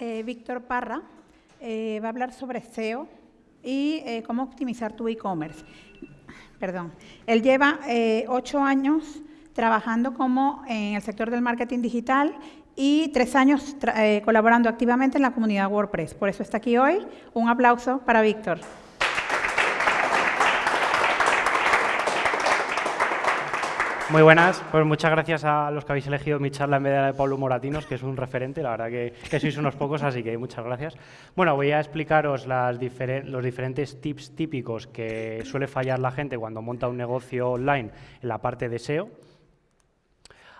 eh, Víctor Parra, eh, va a hablar sobre SEO y eh, cómo optimizar tu e-commerce. Perdón. Él lleva ocho años trabajando como en el sector del marketing digital y tres años colaborando activamente en la comunidad WordPress. Por eso está aquí hoy. Un aplauso para Víctor. Muy buenas, pues muchas gracias a los que habéis elegido mi charla en vez de la de Pablo Moratinos, que es un referente, la verdad que, sois unos pocos, así que muchas gracias. Bueno, voy a explicaros los diferentes tips típicos que suele fallar la gente cuando monta un negocio online en la parte de SEO.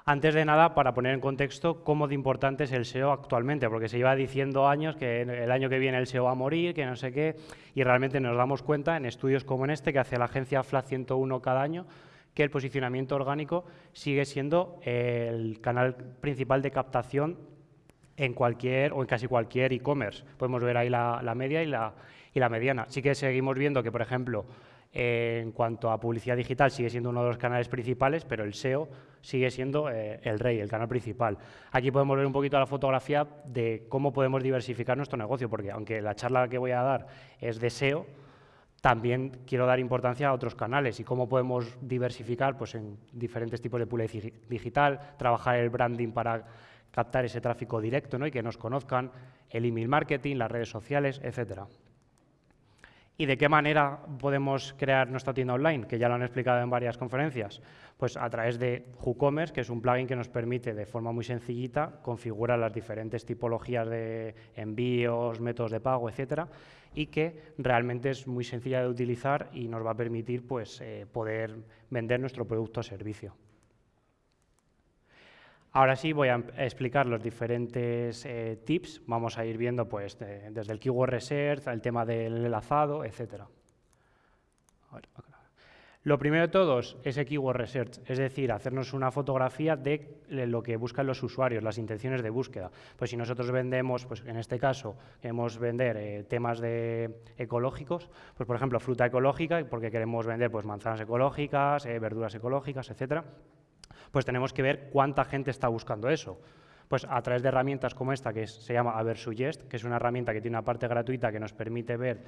Antes de nada, para poner en contexto cómo de importante es el SEO actualmente, porque se lleva diciendo años que el año que viene el SEO va a morir, que no sé qué, y realmente nos damos cuenta en estudios como este, que hace la agencia FLA 101 cada año, que el posicionamiento orgánico sigue siendo el canal principal de captación en cualquier o en casi cualquier e-commerce. Podemos ver ahí la, media y la, mediana. Sí que seguimos viendo que, por ejemplo, en cuanto a publicidad digital sigue siendo uno de los canales principales, pero el SEO sigue siendo eh, el rey, el canal principal. Aquí podemos ver un poquito la fotografía de cómo podemos diversificar nuestro negocio, porque aunque la charla que voy a dar es de SEO, también quiero dar importancia a otros canales y cómo podemos diversificar pues, en diferentes tipos de publicidad digital, trabajar el branding para captar ese tráfico directo ¿no? y que nos conozcan, el email marketing, las redes sociales, etcétera. ¿Y de qué manera podemos crear nuestra tienda online? Que ya lo han explicado en varias conferencias. Pues a través de WooCommerce, que es un plugin que nos permite de forma muy sencillita configurar las diferentes tipologías de envíos, métodos de pago, etcétera, y que realmente es muy sencilla de utilizar y nos va a permitir pues, eh, poder vender nuestro producto o servicio. Ahora sí voy a explicar los diferentes eh, tips. Vamos a ir viendo pues, desde el Keyword Research, el tema del enlazado, etc. Lo primero de todos es el Keyword Research, es decir, hacernos una fotografía de lo que buscan los usuarios, las intenciones de búsqueda. Pues si nosotros vendemos, pues en este caso, queremos vender eh, temas de ecológicos, pues por ejemplo, fruta ecológica, porque queremos vender pues, manzanas ecológicas, eh, verduras ecológicas, etcétera pues tenemos que ver cuánta gente está buscando eso. Pues a través de herramientas como esta, que se llama Aversuggest, que es una herramienta que tiene una parte gratuita que nos permite ver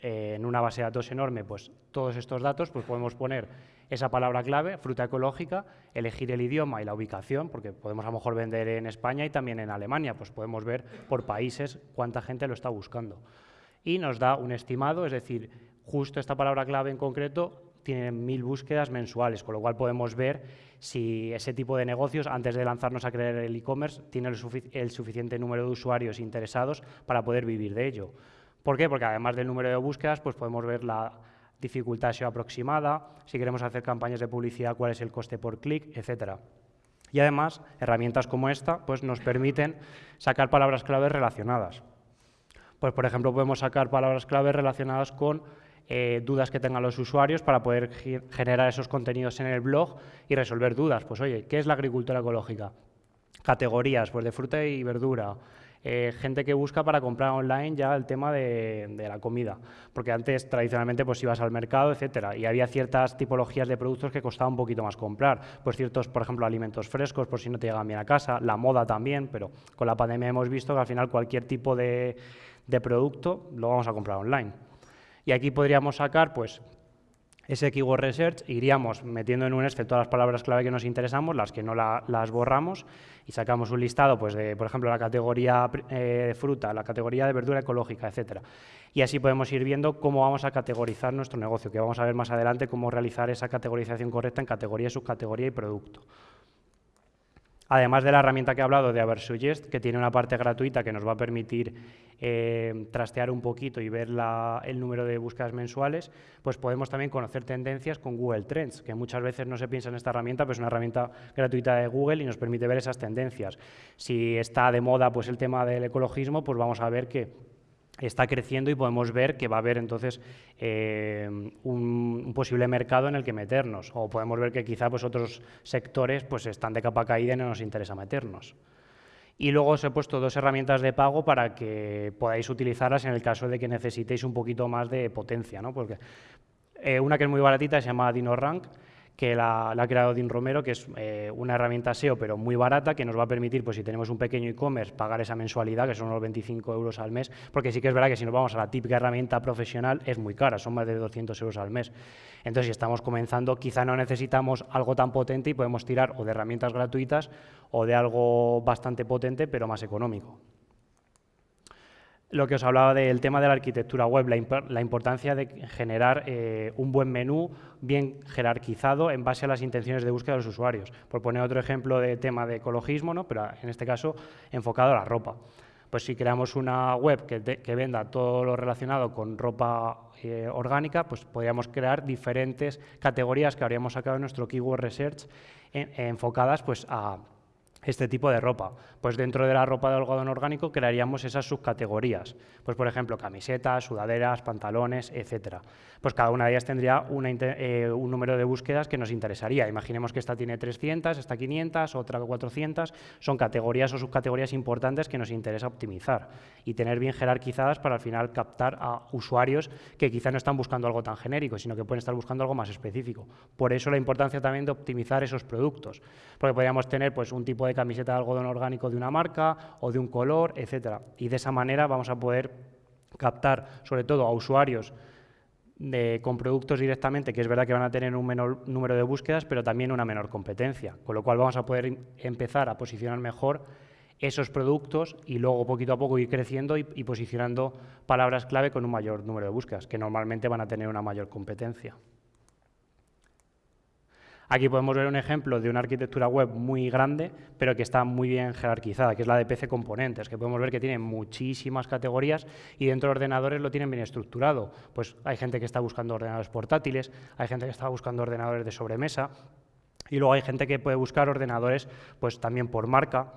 eh, en una base de datos enorme pues, todos estos datos, pues podemos poner esa palabra clave, fruta ecológica, elegir el idioma y la ubicación, porque podemos a lo mejor vender en España y también en Alemania, pues podemos ver por países cuánta gente lo está buscando. Y nos da un estimado, es decir, justo esta palabra clave en concreto tiene mil búsquedas mensuales, con lo cual podemos ver si ese tipo de negocios, antes de lanzarnos a crear el e-commerce, tiene el, suficiente número de usuarios interesados para poder vivir de ello. ¿Por qué? Porque además del número de búsquedas, pues podemos ver la dificultad SEO aproximada, si queremos hacer campañas de publicidad, cuál es el coste por clic, etcétera. Y además, herramientas como esta pues nos permiten sacar palabras claves relacionadas. Pues, por ejemplo, podemos sacar palabras claves relacionadas con eh, dudas que tengan los usuarios para poder generar esos contenidos en el blog y resolver dudas. Pues oye, ¿qué es la agricultura ecológica? Categorías, pues de fruta y verdura, eh, gente que busca para comprar online ya el tema de, la comida, porque antes tradicionalmente pues ibas al mercado, etcétera, y había ciertas tipologías de productos que costaba un poquito más comprar, pues ciertos, por ejemplo, alimentos frescos por si no te llegan bien a casa, la moda también, pero con la pandemia hemos visto que al final cualquier tipo de producto lo vamos a comprar online. Y aquí podríamos sacar pues, ese keyword research, iríamos metiendo en un Excel todas las palabras clave que nos interesamos, las que no las borramos, y sacamos un listado, pues, de, por ejemplo, la categoría eh, de fruta, la categoría de verdura ecológica, etcétera. Y así podemos ir viendo cómo vamos a categorizar nuestro negocio, que vamos a ver más adelante cómo realizar esa categorización correcta en categoría, subcategoría y producto. Además de la herramienta que he hablado de Aversuggest, que tiene una parte gratuita que nos va a permitir eh, trastear un poquito y ver el número de búsquedas mensuales, pues podemos también conocer tendencias con Google Trends, que muchas veces no se piensa en esta herramienta, pero es una herramienta gratuita de Google y nos permite ver esas tendencias. Si está de moda pues, el tema del ecologismo, pues vamos a ver que está creciendo y podemos ver que va a haber entonces eh, un, posible mercado en el que meternos o podemos ver que quizá pues, otros sectores pues, están de capa caída y no nos interesa meternos. Y luego os he puesto dos herramientas de pago para que podáis utilizarlas en el caso de que necesitéis un poquito más de potencia. ¿no? Porque, eh, una que es muy baratita se llama DinoRank, que la, ha creado Dean Romero, que es eh, una herramienta SEO, pero muy barata, que nos va a permitir, pues si tenemos un pequeño e-commerce, pagar esa mensualidad, que son unos 25 euros al mes, porque sí que es verdad que si nos vamos a la típica herramienta profesional, es muy cara, son más de 200 euros al mes. Entonces, si estamos comenzando, quizá no necesitamos algo tan potente y podemos tirar o de herramientas gratuitas o de algo bastante potente, pero más económico lo que os hablaba del tema de la arquitectura web, la, importancia de generar eh, un buen menú bien jerarquizado en base a las intenciones de búsqueda de los usuarios. Por poner otro ejemplo de tema de ecologismo, ¿no? pero en este caso enfocado a la ropa. Pues si creamos una web que, venda todo lo relacionado con ropa eh, orgánica, pues podríamos crear diferentes categorías que habríamos sacado en nuestro Keyword Research enfocadas pues, a este tipo de ropa. Pues dentro de la ropa de algodón orgánico crearíamos esas subcategorías. Pues por ejemplo, camisetas, sudaderas, pantalones, etcétera. Pues cada una de ellas tendría eh, un número de búsquedas que nos interesaría. Imaginemos que esta tiene 300, esta 500, otra 400. Son categorías o subcategorías importantes que nos interesa optimizar y tener bien jerarquizadas para al final captar a usuarios que quizá no están buscando algo tan genérico, sino que pueden estar buscando algo más específico. Por eso la importancia también de optimizar esos productos. Porque podríamos tener pues, un tipo de camiseta de algodón orgánico de una marca o de un color, etcétera. Y de esa manera vamos a poder captar, sobre todo a usuarios con productos directamente, que es verdad que van a tener un menor número de búsquedas, pero también una menor competencia, con lo cual vamos a poder empezar a posicionar mejor esos productos y luego poquito a poco ir creciendo y posicionando palabras clave con un mayor número de búsquedas, que normalmente van a tener una mayor competencia. Aquí podemos ver un ejemplo de una arquitectura web muy grande, pero que está muy bien jerarquizada, que es la de PC Componentes, que podemos ver que tiene muchísimas categorías y dentro de ordenadores lo tienen bien estructurado. Pues hay gente que está buscando ordenadores portátiles, hay gente que está buscando ordenadores de sobremesa y luego hay gente que puede buscar ordenadores pues también por marca,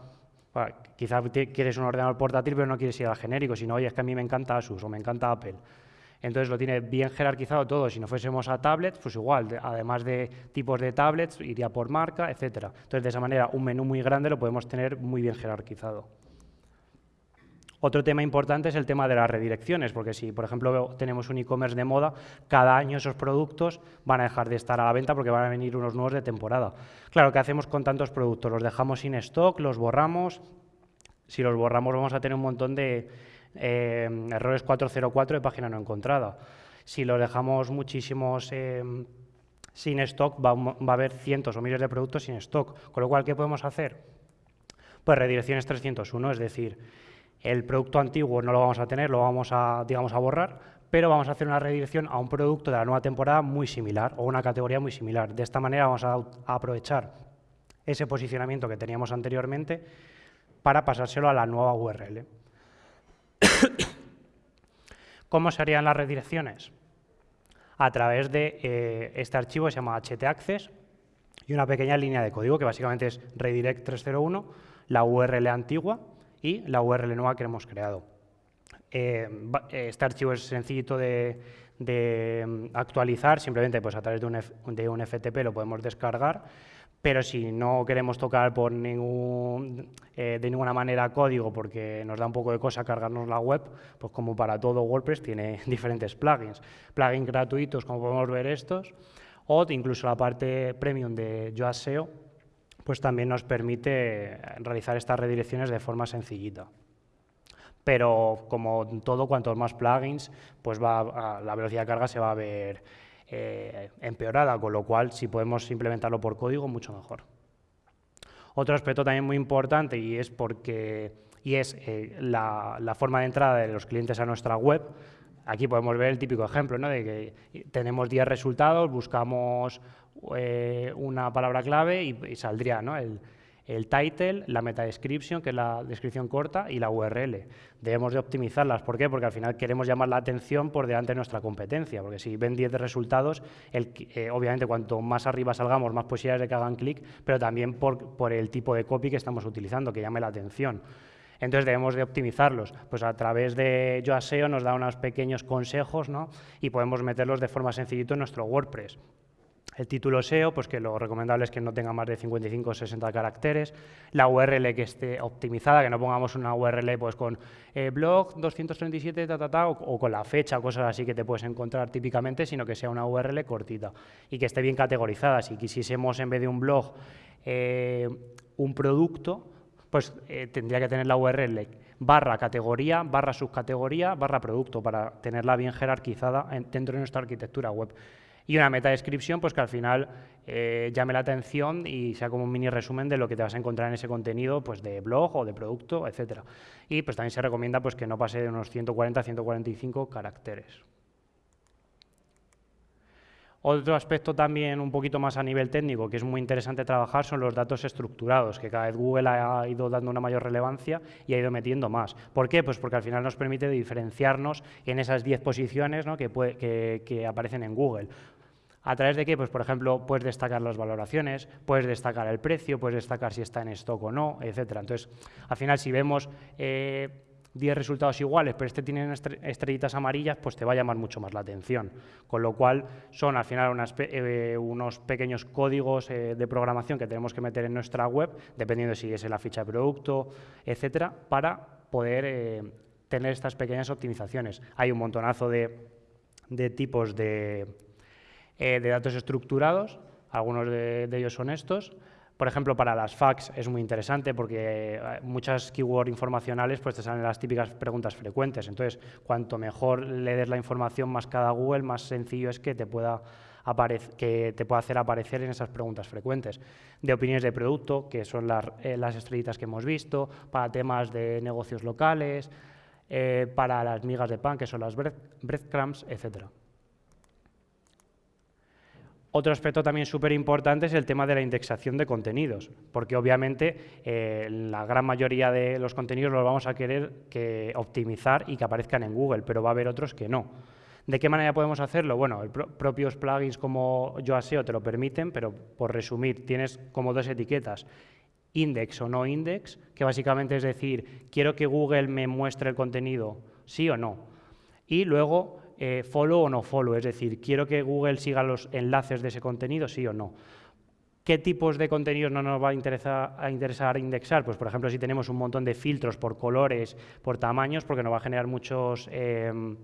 Quizás quieres un ordenador portátil, pero no quieres ir al genérico, sino, oye, es que a mí me encanta Asus o me encanta Apple. Entonces lo tiene bien jerarquizado todo. Si no fuésemos a tablets, pues igual, además de tipos de tablets, iría por marca, etcétera. Entonces de esa manera un menú muy grande lo podemos tener muy bien jerarquizado. Otro tema importante es el tema de las redirecciones, porque si, por ejemplo, tenemos un e-commerce de moda, cada año esos productos van a dejar de estar a la venta porque van a venir unos nuevos de temporada. Claro, ¿qué hacemos con tantos productos? ¿Los dejamos sin stock? ¿Los borramos? Si los borramos vamos a tener un montón de, eh, errores 404 de página no encontrada. Si lo dejamos muchísimos eh, sin stock, va, a haber cientos o miles de productos sin stock. Con lo cual, ¿qué podemos hacer? Pues redirecciones 301, es decir, el producto antiguo no lo vamos a tener, lo vamos a, digamos, a borrar, pero vamos a hacer una redirección a un producto de la nueva temporada muy similar o una categoría muy similar. De esta manera vamos a aprovechar ese posicionamiento que teníamos anteriormente para pasárselo a la nueva URL. ¿Cómo se harían las redirecciones? A través de eh, este archivo que se llama htaccess y una pequeña línea de código que básicamente es redirect 301, la URL antigua y la URL nueva que hemos creado. Eh, este archivo es sencillito de, mm, actualizar, simplemente pues, a través de un, de un FTP lo podemos descargar pero si no queremos tocar por ningún, eh, de ninguna manera código porque nos da un poco de cosa cargarnos la web, pues como para todo WordPress tiene diferentes plugins. Plugins gratuitos, como podemos ver estos, o incluso la parte premium de Yoast SEO, pues también nos permite realizar estas redirecciones de forma sencillita. Pero como todo, cuantos más plugins, pues va la velocidad de carga se va a ver eh, empeorada, con lo cual si podemos implementarlo por código, mucho mejor. Otro aspecto también muy importante y es porque y es eh, la, forma de entrada de los clientes a nuestra web. Aquí podemos ver el típico ejemplo ¿no? de que tenemos 10 resultados, buscamos eh, una palabra clave y, saldría ¿no? el, el title, la meta description, que es la descripción corta, y la URL. Debemos de optimizarlas. ¿Por qué? Porque al final queremos llamar la atención por delante de nuestra competencia, porque si ven 10 resultados, eh, obviamente cuanto más arriba salgamos, más posibilidades de que hagan clic, pero también por, el tipo de copy que estamos utilizando, que llame la atención. Entonces debemos de optimizarlos. Pues a través de YoASEO nos da unos pequeños consejos ¿no? y podemos meterlos de forma sencillita en nuestro WordPress. El título SEO, pues que lo recomendable es que no tenga más de 55 o 60 caracteres. La URL que esté optimizada, que no pongamos una URL pues con eh, blog 237 ta, ta, ta, o, con la fecha, cosas así que te puedes encontrar típicamente, sino que sea una URL cortita y que esté bien categorizada. Si quisiésemos en vez de un blog eh, un producto, pues eh, tendría que tener la URL barra categoría, barra subcategoría, barra producto, para tenerla bien jerarquizada dentro de nuestra arquitectura web y una meta descripción pues que al final eh, llame la atención y sea como un mini resumen de lo que te vas a encontrar en ese contenido pues de blog o de producto, etcétera. Y pues también se recomienda pues que no pase de unos 140-145 caracteres. Otro aspecto también un poquito más a nivel técnico que es muy interesante trabajar son los datos estructurados, que cada vez Google ha ido dando una mayor relevancia y ha ido metiendo más. ¿Por qué? Pues porque al final nos permite diferenciarnos en esas 10 posiciones que, que aparecen en Google. ¿A través de qué? Pues, por ejemplo, puedes destacar las valoraciones, puedes destacar el precio, puedes destacar si está en stock o no, etcétera. Entonces, al final, si vemos 10 eh, resultados iguales, pero este tiene estrellitas amarillas, pues te va a llamar mucho más la atención. Con lo cual, son al final eh, unos pequeños códigos eh, de programación que tenemos que meter en nuestra web, dependiendo si es en la ficha de producto, etcétera, para poder tener estas pequeñas optimizaciones. Hay un montonazo de tipos de eh, de datos estructurados, algunos de, ellos son estos. Por ejemplo, para las fax es muy interesante porque eh, muchas keywords informacionales pues te salen las típicas preguntas frecuentes. Entonces, cuanto mejor le des la información más cada Google, más sencillo es que te pueda que te pueda hacer aparecer en esas preguntas frecuentes. De opiniones de producto, que son las, eh, las estrellitas que hemos visto, para temas de negocios locales, para las migas de pan, que son las breadcrumbs, etcétera. Otro aspecto también súper importante es el tema de la indexación de contenidos, porque obviamente eh, la gran mayoría de los contenidos los vamos a querer que optimizar y que aparezcan en Google, pero va a haber otros que no. ¿De qué manera podemos hacerlo? Bueno, propios plugins como YoASEO te lo permiten, pero por resumir, tienes como dos etiquetas, index o no index, que básicamente es decir, quiero que Google me muestre el contenido, sí o no. Y luego eh, follow o no follow, es decir, quiero que Google siga los enlaces de ese contenido, sí o no. ¿Qué tipos de contenidos no nos va a interesar, indexar? Pues, por ejemplo, si tenemos un montón de filtros por colores, por tamaños, porque nos va a generar muchos, em,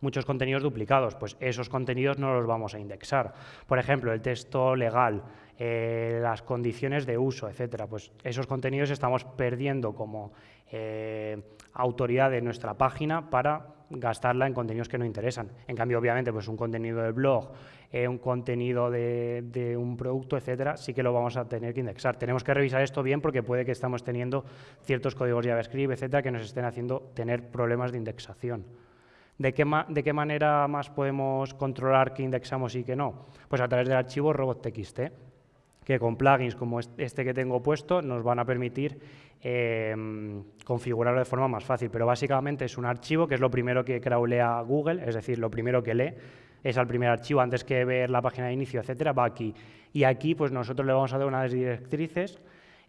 muchos contenidos duplicados, pues esos contenidos no los vamos a indexar. Por ejemplo, el texto legal, eh, las condiciones de uso, etcétera, pues esos contenidos estamos perdiendo como eh, autoridad de nuestra página para gastarla en contenidos que no interesan. En cambio, obviamente, pues un contenido del blog, eh, un contenido de, un producto, etcétera, sí que lo vamos a tener que indexar. Tenemos que revisar esto bien porque puede que estamos teniendo ciertos códigos JavaScript, etcétera, que nos estén haciendo tener problemas de indexación. ¿De qué, ¿De qué, manera más podemos controlar qué indexamos y qué no? Pues a través del archivo robot.txt que con plugins como este que tengo puesto nos van a permitir em, configurarlo de forma más fácil. Pero básicamente es un archivo que es lo primero que crawlea Google, es decir, lo primero que lee es al primer archivo antes que ver la página de inicio, etcétera, va aquí. Y aquí pues nosotros le vamos a dar unas directrices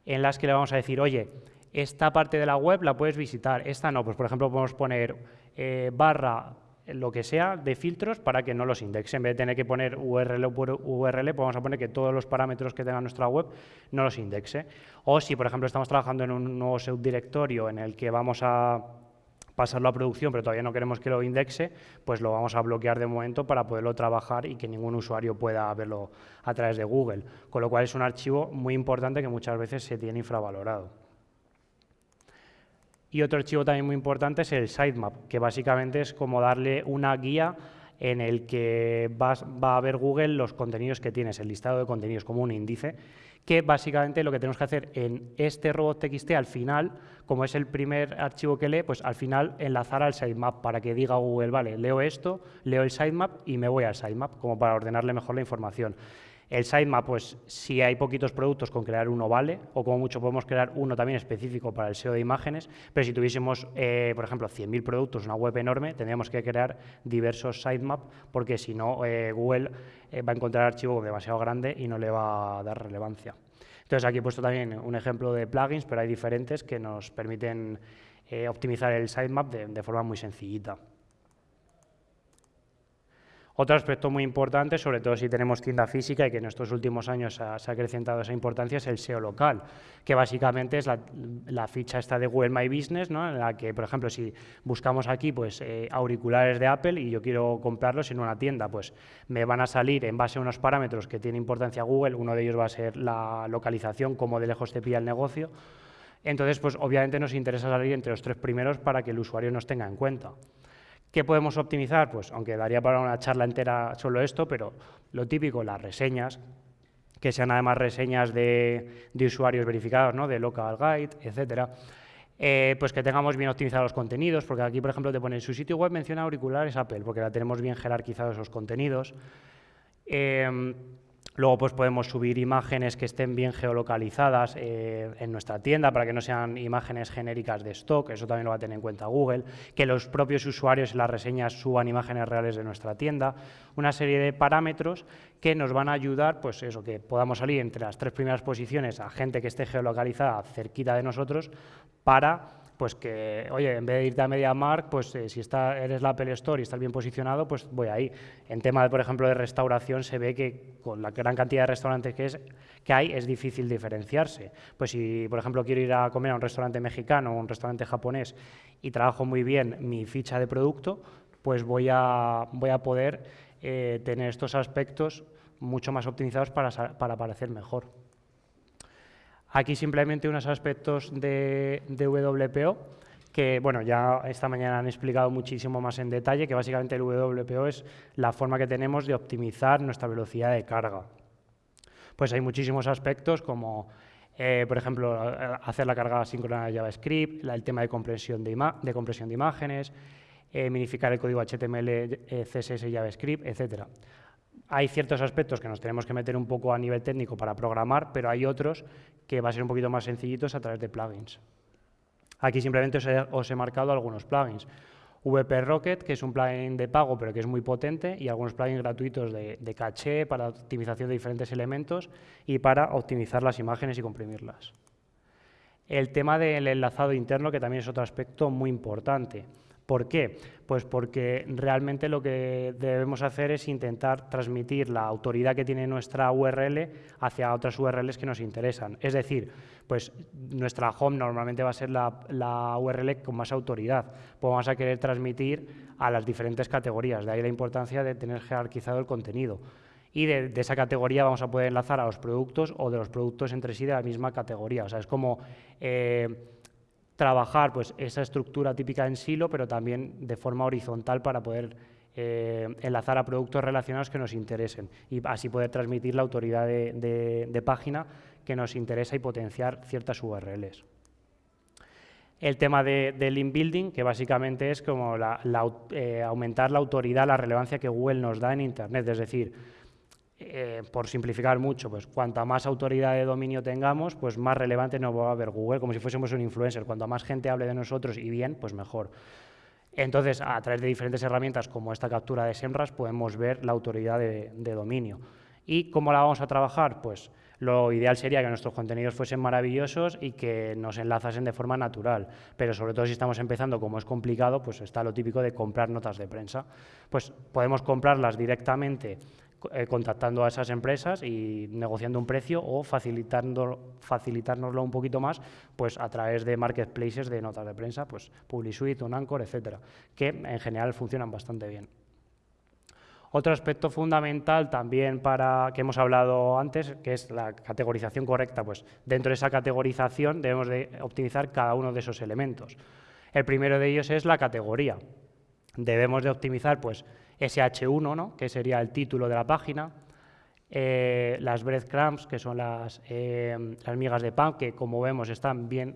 en las que le vamos a decir, oye, esta parte de la web la puedes visitar, esta no, pues por ejemplo podemos poner eh, barra lo que sea de filtros para que no los indexe. En vez de tener que poner URL por URL, pues vamos a poner que todos los parámetros que tenga nuestra web no los indexe. O si, por ejemplo, estamos trabajando en un nuevo subdirectorio en el que vamos a pasarlo a producción, pero todavía no queremos que lo indexe, pues lo vamos a bloquear de momento para poderlo trabajar y que ningún usuario pueda verlo a través de Google. Con lo cual es un archivo muy importante que muchas veces se tiene infravalorado. Y otro archivo también muy importante es el sitemap, que básicamente es como darle una guía en el que va a ver Google los contenidos que tienes, el listado de contenidos, como un índice, que básicamente lo que tenemos que hacer en este robot.txt al final, como es el primer archivo que lee, pues al final enlazar al sitemap para que diga Google, vale, leo esto, leo el sitemap y me voy al sitemap, como para ordenarle mejor la información. El sitemap, pues si hay poquitos productos, con crear uno vale, o como mucho podemos crear uno también específico para el SEO de imágenes, pero si tuviésemos, eh, por ejemplo, 100.000 productos, una web enorme, tendríamos que crear diversos sitemap, porque si no, eh, Google eh, va a encontrar archivo demasiado grande y no le va a dar relevancia. Entonces aquí he puesto también un ejemplo de plugins, pero hay diferentes que nos permiten optimizar el sitemap de forma muy sencillita. Otro aspecto muy importante, sobre todo si tenemos tienda física y que en estos últimos años se ha, acrecentado esa importancia, es el SEO local, que básicamente es la, ficha esta de Google My Business, ¿no? en la que, por ejemplo, si buscamos aquí pues, eh, auriculares de Apple y yo quiero comprarlos en una tienda, pues me van a salir en base a unos parámetros que tiene importancia Google, uno de ellos va a ser la localización, cómo de lejos te pilla el negocio, entonces, pues obviamente nos interesa salir entre los tres primeros para que el usuario nos tenga en cuenta. ¿Qué podemos optimizar? Pues aunque daría para una charla entera solo esto, pero lo típico, las reseñas, que sean además reseñas de, usuarios verificados, ¿no? de local guide, etcétera. Eh, pues que tengamos bien optimizados los contenidos, porque aquí, por ejemplo, te pone en su sitio web menciona auriculares Apple, porque la tenemos bien jerarquizados esos contenidos. Eh, Luego pues podemos subir imágenes que estén bien geolocalizadas eh, en nuestra tienda para que no sean imágenes genéricas de stock, eso también lo va a tener en cuenta Google, que los propios usuarios en las reseñas suban imágenes reales de nuestra tienda, una serie de parámetros que nos van a ayudar, pues eso, que podamos salir entre las tres primeras posiciones a gente que esté geolocalizada cerquita de nosotros para pues que, oye, en vez de irte a MediaMark, pues eh, si está, eres la Apple Store y estás bien posicionado, pues voy ahí. En tema, de, por ejemplo, de restauración, se ve que con la gran cantidad de restaurantes que, es, que hay, es difícil diferenciarse. Pues si, por ejemplo, quiero ir a comer a un restaurante mexicano o un restaurante japonés y trabajo muy bien mi ficha de producto, pues voy a, voy a poder eh, tener estos aspectos mucho más optimizados para, para aparecer mejor. Aquí simplemente unos aspectos de, WPO que bueno, ya esta mañana han explicado muchísimo más en detalle, que básicamente el WPO es la forma que tenemos de optimizar nuestra velocidad de carga. Pues hay muchísimos aspectos como, eh, por ejemplo, hacer la carga síncrona de JavaScript, el tema de compresión de, de compresión de imágenes, eh, minificar el código HTML, eh, CSS y JavaScript, etcétera hay ciertos aspectos que nos tenemos que meter un poco a nivel técnico para programar, pero hay otros que va a ser un poquito más sencillitos a través de plugins. Aquí simplemente os he, marcado algunos plugins. VP Rocket, que es un plugin de pago, pero que es muy potente, y algunos plugins gratuitos de, de caché para optimización de diferentes elementos y para optimizar las imágenes y comprimirlas. El tema del enlazado interno, que también es otro aspecto muy importante. ¿Por qué? Pues porque realmente lo que debemos hacer es intentar transmitir la autoridad que tiene nuestra URL hacia otras URLs que nos interesan. Es decir, pues nuestra home normalmente va a ser la, URL con más autoridad. Pues vamos a querer transmitir a las diferentes categorías. De ahí la importancia de tener jerarquizado el contenido. Y de, esa categoría vamos a poder enlazar a los productos o de los productos entre sí de la misma categoría. O sea, es como... Eh, trabajar pues, esa estructura típica en silo, pero también de forma horizontal para poder eh, enlazar a productos relacionados que nos interesen y así poder transmitir la autoridad de, página que nos interesa y potenciar ciertas URLs. El tema de, link building, que básicamente es como eh, aumentar la autoridad, la relevancia que Google nos da en Internet, es decir, eh, por simplificar mucho, pues cuanta más autoridad de dominio tengamos, pues más relevante nos va a ver Google, como si fuésemos un influencer. Cuanto más gente hable de nosotros y bien, pues mejor. Entonces, a través de diferentes herramientas como esta captura de SEMRAS, podemos ver la autoridad de, dominio. ¿Y cómo la vamos a trabajar? Pues lo ideal sería que nuestros contenidos fuesen maravillosos y que nos enlazasen de forma natural. Pero sobre todo si estamos empezando, como es complicado, pues está lo típico de comprar notas de prensa. Pues podemos comprarlas directamente eh, contactando a esas empresas y negociando un precio o facilitando, facilitárnoslo un poquito más pues a través de marketplaces de notas de prensa, pues PubliSuite, Anchor, etcétera, que en general funcionan bastante bien. Otro aspecto fundamental también para que hemos hablado antes, que es la categorización correcta, pues dentro de esa categorización debemos de optimizar cada uno de esos elementos. El primero de ellos es la categoría. Debemos de optimizar pues SH1, ¿no? que sería el título de la página, eh, las breadcrumbs, que son las, eh, las, migas de pan, que como vemos están bien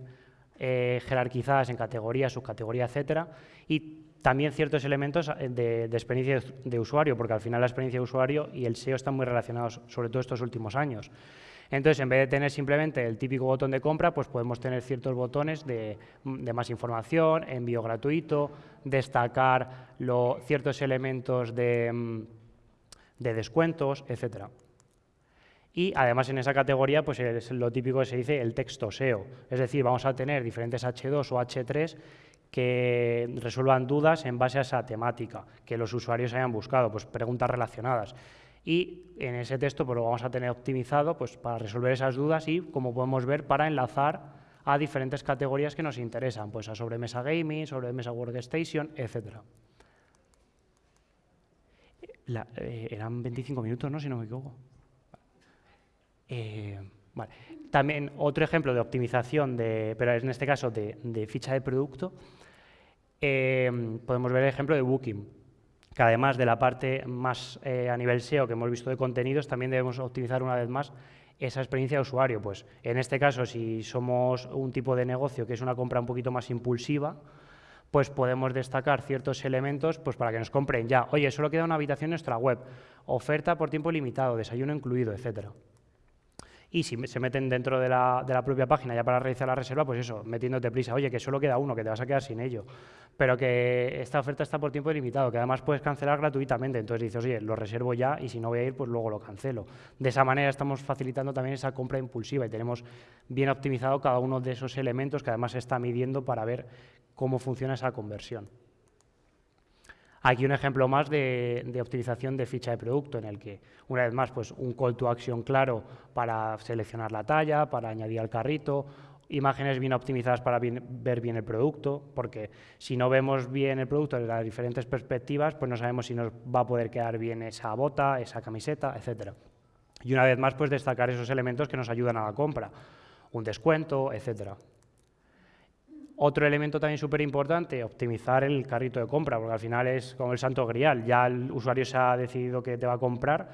eh, jerarquizadas en categorías, subcategoría, etcétera, y también ciertos elementos de, de, experiencia de usuario, porque al final la experiencia de usuario y el SEO están muy relacionados, sobre todo estos últimos años. Entonces, en vez de tener simplemente el típico botón de compra, pues podemos tener ciertos botones de, más información, envío gratuito, destacar ciertos elementos de, mm, de descuentos, etcétera. Y además en esa categoría pues es lo típico que se dice el texto SEO. Es decir, vamos a tener diferentes H2 o H3 que resuelvan dudas en base a esa temática que los usuarios hayan buscado, pues preguntas relacionadas. Y en ese texto pues, lo vamos a tener optimizado pues, para resolver esas dudas y, como podemos ver, para enlazar a diferentes categorías que nos interesan, pues a sobremesa gaming, sobremesa workstation, etc. Eh, eran 25 minutos, ¿no? Si no me equivoco. Eh, También otro ejemplo de optimización, de, pero en este caso de, ficha de producto, eh, podemos ver el ejemplo de Booking, que además de la parte más a nivel SEO que hemos visto de contenidos, también debemos optimizar una vez más esa experiencia de usuario. Pues en este caso, si somos un tipo de negocio que es una compra un poquito más impulsiva, pues podemos destacar ciertos elementos pues para que nos compren ya. Oye, solo queda una habitación en nuestra web, oferta por tiempo limitado, desayuno incluido, etcétera. Y si se meten dentro de la, propia página ya para realizar la reserva, pues eso, metiéndote prisa, oye, que solo queda uno, que te vas a quedar sin ello, pero que esta oferta está por tiempo limitado, que además puedes cancelar gratuitamente, entonces dices, oye, lo reservo ya y si no voy a ir, pues luego lo cancelo. De esa manera estamos facilitando también esa compra impulsiva y tenemos bien optimizado cada uno de esos elementos que además se está midiendo para ver cómo funciona esa conversión. Aquí un ejemplo más de, optimización de ficha de producto, en el que, una vez más, pues un call to action claro para seleccionar la talla, para añadir al carrito, imágenes bien optimizadas para ver bien el producto, porque si no vemos bien el producto desde las diferentes perspectivas, pues no sabemos si nos va a poder quedar bien esa bota, esa camiseta, etc. Y una vez más, pues destacar esos elementos que nos ayudan a la compra, un descuento, etcétera. Otro elemento también súper importante, optimizar el carrito de compra, porque al final es como el santo grial. Ya el usuario se ha decidido que te va a comprar,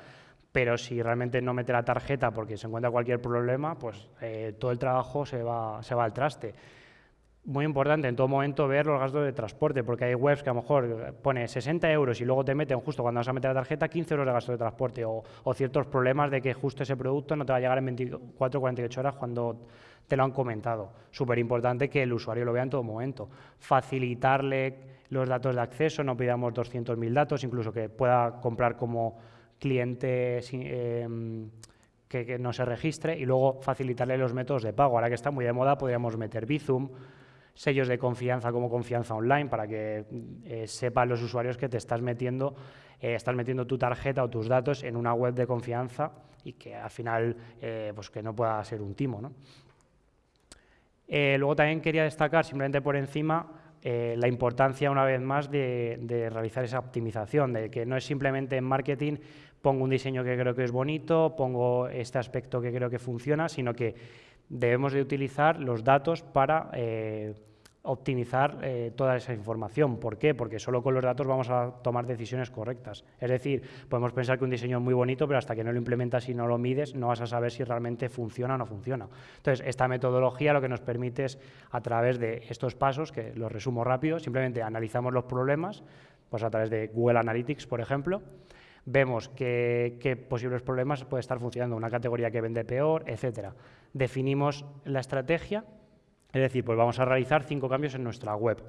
pero si realmente no mete la tarjeta porque se encuentra cualquier problema, pues eh, todo el trabajo se va, se va al traste. Muy importante en todo momento ver los gastos de transporte, porque hay webs que a lo mejor pone 60 euros y luego te meten justo cuando vas a meter la tarjeta 15 euros de gasto de transporte o, ciertos problemas de que justo ese producto no te va a llegar en 24 o 48 horas cuando te lo han comentado. Súper importante que el usuario lo vea en todo momento. Facilitarle los datos de acceso, no pidamos 200.000 datos, incluso que pueda comprar como cliente em, que, no se registre y luego facilitarle los métodos de pago. Ahora que está muy de moda, podríamos meter Bizum, sellos de confianza como confianza online para que eh, sepan los usuarios que te estás metiendo, eh, estás metiendo tu tarjeta o tus datos en una web de confianza y que al final eh, pues que no pueda ser un timo. ¿no? Luego también quería destacar, simplemente por encima, la importancia, una vez más, de, realizar esa optimización, de que no es simplemente en marketing pongo un diseño que creo que es bonito, pongo este aspecto que creo que funciona, sino que debemos de utilizar los datos para eh, optimizar eh, toda esa información. ¿Por qué? Porque solo con los datos vamos a tomar decisiones correctas. Es decir, podemos pensar que un diseño es muy bonito, pero hasta que no lo implementas y no lo mides, no vas a saber si realmente funciona o no funciona. Entonces, esta metodología lo que nos permite es, a través de estos pasos, que los resumo rápido, simplemente analizamos los problemas, pues a través de Google Analytics, por ejemplo, vemos qué, posibles problemas puede estar funcionando, una categoría que vende peor, etcétera. Definimos la estrategia es decir, pues vamos a realizar cinco cambios en nuestra web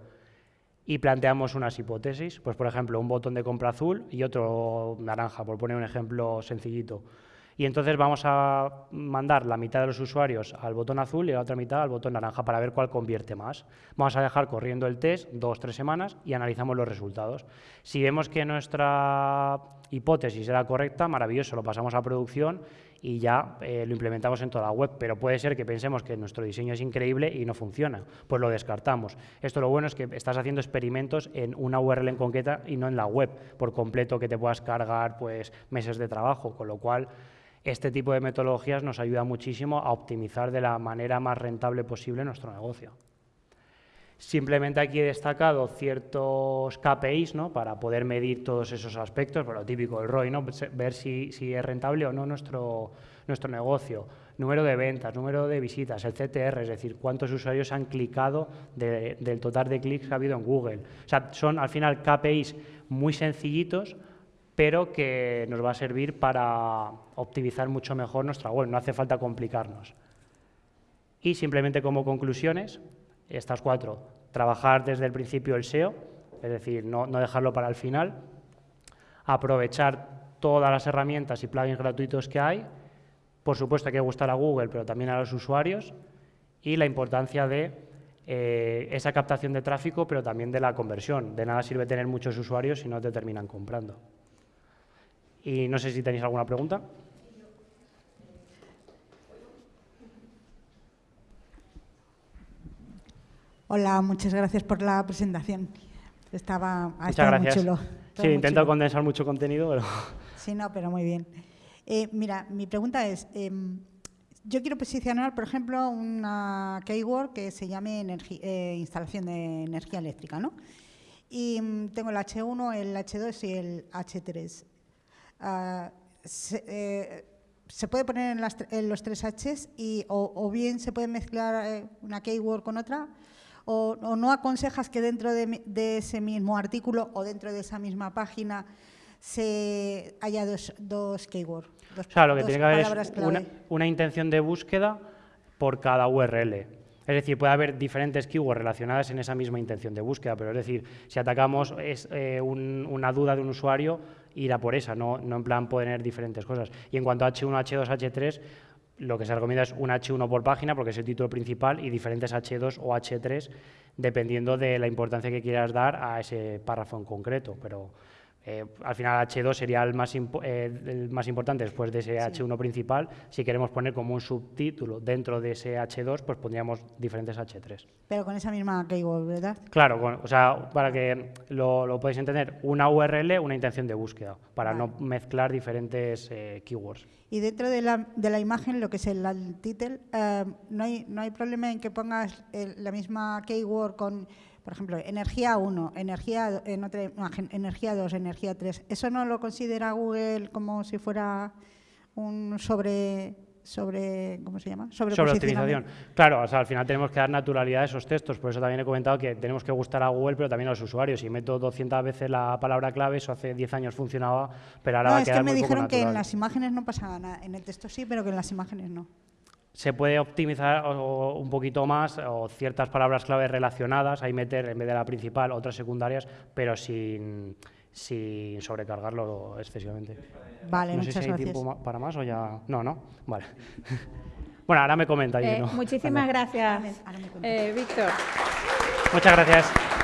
y planteamos unas hipótesis, pues por ejemplo un botón de compra azul y otro naranja, por poner un ejemplo sencillito. Y entonces vamos a mandar la mitad de los usuarios al botón azul y la otra mitad al botón naranja para ver cuál convierte más. Vamos a dejar corriendo el test dos, tres semanas y analizamos los resultados. Si vemos que nuestra hipótesis era correcta, maravilloso, lo pasamos a producción y ya eh, lo implementamos en toda la web, pero puede ser que pensemos que nuestro diseño es increíble y no funciona, pues lo descartamos. Esto lo bueno es que estás haciendo experimentos en una URL en concreta y no en la web por completo que te puedas cargar pues meses de trabajo, con lo cual este tipo de metodologías nos ayuda muchísimo a optimizar de la manera más rentable posible nuestro negocio. Simplemente aquí he destacado ciertos KPIs ¿no? para poder medir todos esos aspectos, por lo típico del ROI, ¿no? ver si, es rentable o no nuestro, nuestro negocio, número de ventas, número de visitas, el CTR, es decir, cuántos usuarios han clicado del total de clics que ha habido en Google. O sea, son al final KPIs muy sencillitos, pero que nos va a servir para optimizar mucho mejor nuestra web, no hace falta complicarnos. Y simplemente como conclusiones, estas cuatro, trabajar desde el principio el SEO, es decir, no, dejarlo para el final, aprovechar todas las herramientas y plugins gratuitos que hay, por supuesto hay que gustar a Google, pero también a los usuarios, y la importancia de eh, esa captación de tráfico, pero también de la conversión. De nada sirve tener muchos usuarios si no te terminan comprando. Y no sé si tenéis alguna pregunta. Hola, muchas gracias por la presentación. Estaba, ha estado muy chulo. Sí, intento condensar mucho contenido, pero... Sí, no, pero muy bien. Eh, mira, mi pregunta es, em, yo quiero posicionar, por ejemplo, una keyword que se llame eh, instalación de energía eléctrica, ¿no? Y mm, tengo el H1, el H2 y el H3. Eh, se, puede poner en, los tres Hs y, o, bien se puede mezclar una keyword con otra o, no aconsejas que dentro de, ese mismo artículo o dentro de esa misma página se haya dos, dos keywords. o sea, lo que tiene que haber es una, intención de búsqueda por cada URL. Es decir, puede haber diferentes keywords relacionadas en esa misma intención de búsqueda, pero es decir, si atacamos es, eh, una duda de un usuario, ir a por esa, no, no en plan poner diferentes cosas. Y en cuanto a H1, H2, H3, lo que se recomienda es un H1 por página porque es el título principal y diferentes H2 o H3 dependiendo de la importancia que quieras dar a ese párrafo en concreto. Pero eh, al final H2 sería el más, eh, el más importante después de ese H1 principal. Si queremos poner como un subtítulo dentro de ese H2, pues pondríamos diferentes H3. Pero con esa misma keyword, ¿verdad? Claro, o sea, para que lo, lo, podáis entender, una URL, una intención de búsqueda, para no mezclar diferentes eh, keywords. Y dentro de la, de la, imagen, lo que es el, el título, no, hay, no hay problema en que pongas la misma keyword con por ejemplo, energía 1, energía, en otra energía 2, energía 3. ¿Eso no lo considera Google como si fuera un sobre sobre ¿cómo se llama? Sobre, optimización. Claro, o sea, al final tenemos que dar naturalidad a esos textos, por eso también he comentado que tenemos que gustar a Google, pero también a los usuarios. Si meto 200 veces la palabra clave, eso hace 10 años funcionaba, pero ahora no, va a quedar es que me dijeron que en las imágenes no pasaba nada, en el texto sí, pero que en las imágenes no se puede optimizar un poquito más o ciertas palabras clave relacionadas, ahí meter en vez de la principal otras secundarias, pero sin, sin sobrecargarlo excesivamente. Vale, no sé si hay tiempo para más o ya... No, no, vale. bueno, ahora me comenta. Eh, muchísimas gracias, eh, Víctor. Muchas gracias.